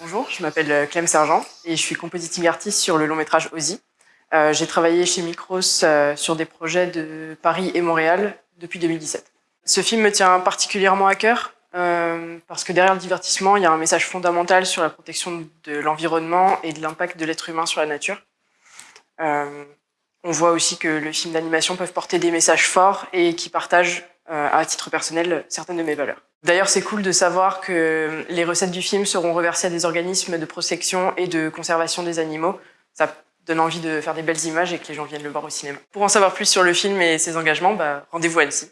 Bonjour, je m'appelle Clem Sergent et je suis compositing artist sur le long métrage Ozzy. Euh, J'ai travaillé chez Micros euh, sur des projets de Paris et Montréal depuis 2017. Ce film me tient particulièrement à cœur euh, parce que derrière le divertissement, il y a un message fondamental sur la protection de l'environnement et de l'impact de l'être humain sur la nature. Euh, on voit aussi que le film d'animation peuvent porter des messages forts et qui partagent euh, à titre personnel certaines de mes valeurs. D'ailleurs, c'est cool de savoir que les recettes du film seront reversées à des organismes de protection et de conservation des animaux. Ça donne envie de faire des belles images et que les gens viennent le voir au cinéma. Pour en savoir plus sur le film et ses engagements, bah, rendez-vous à Annecy.